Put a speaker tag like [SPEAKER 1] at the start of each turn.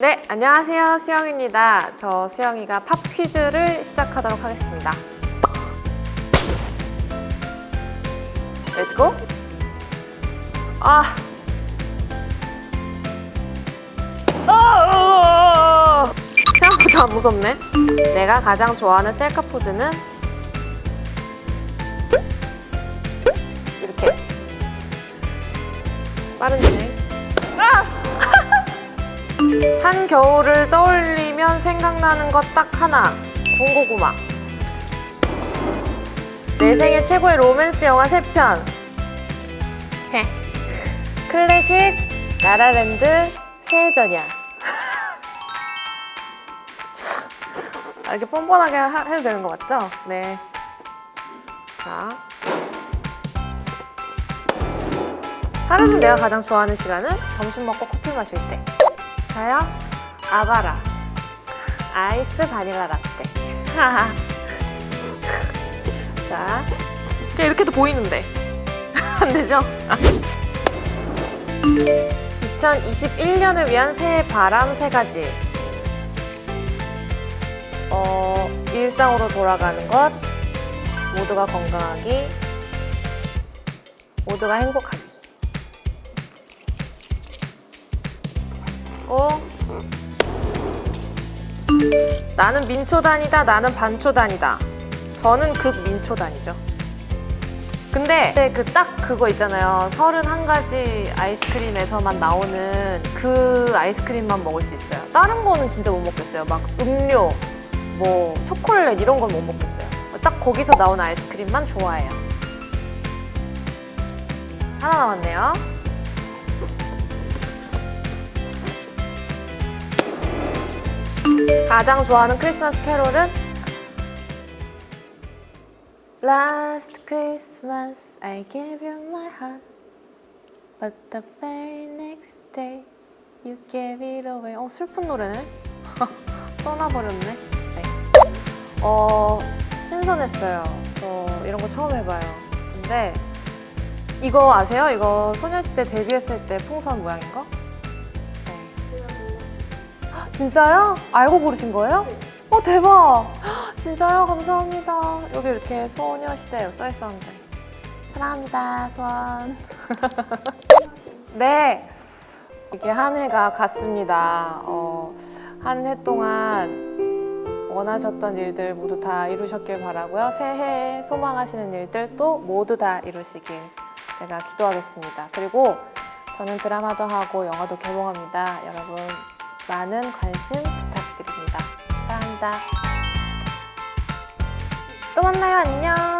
[SPEAKER 1] 네, 안녕하세요. 수영입니다. 저 수영이가 pop quiz를 시작하도록 하겠습니다. Let's go! 아! 아! 생각보다 안 무섭네. 내가 가장 좋아하는 셀카 포즈는 이렇게 빠른 진행. 한겨울을 떠올리면 생각나는 것 딱 하나 군고구마 내 생애 최고의 로맨스 영화 3편 클래식 라라랜드 새해전이야 아, 이렇게 뻔뻔하게 하- 해도 되는 거 맞죠? 네. 자. 하루 중 내가 가장 좋아하는 시간은 점심 먹고 커피 마실 때. 저요? 아바라. 아이스 바닐라 라떼. 자. 이렇게도 보이는데. 안 되죠? 2021년을 위한 새해 바람 세 가지. 어, 일상으로 돌아가는 것, 모두가 건강하기, 모두가 행복하기. 어? 나는 민초단이다, 나는 반초단이다. 저는 극민초단이죠. 근데 그 딱 그거 있잖아요. 31가지 아이스크림에서만 나오는 그 아이스크림만 먹을 수 있어요. 다른 거는 진짜 못 먹겠어요. 막 음료, 뭐 초콜릿 이런 건 못 먹겠어요. 딱 거기서 나온 아이스크림만 좋아해요. 하나 남았네요. 가장 좋아하는 크리스마스 캐롤은 Last Christmas I gave you my heart But the very next day you gave it away 어 슬픈 노래네 떠나버렸네 네. 어 신선했어요 저 이런 거 처음 해봐요 근데 이거 아세요? 이거 소녀시대 데뷔했을 때 풍선 모양인 거? 네. 진짜요? 알고 고르신 거예요? 어 대박! 진짜요? 감사합니다. 여기 이렇게 소녀시대 써 있었는데 사랑합니다, 소원. 네, 이렇게 한 해가 갔습니다. 어, 한 해 동안 원하셨던 일들 모두 다 이루셨길 바라고요. 새해에 소망하시는 일들도 모두 다 이루시길 제가 기도하겠습니다. 그리고 저는 드라마도 하고 영화도 개봉합니다. 여러분 많은 관심 부탁드립니다. 사랑합니다. 또 만나요. 안녕.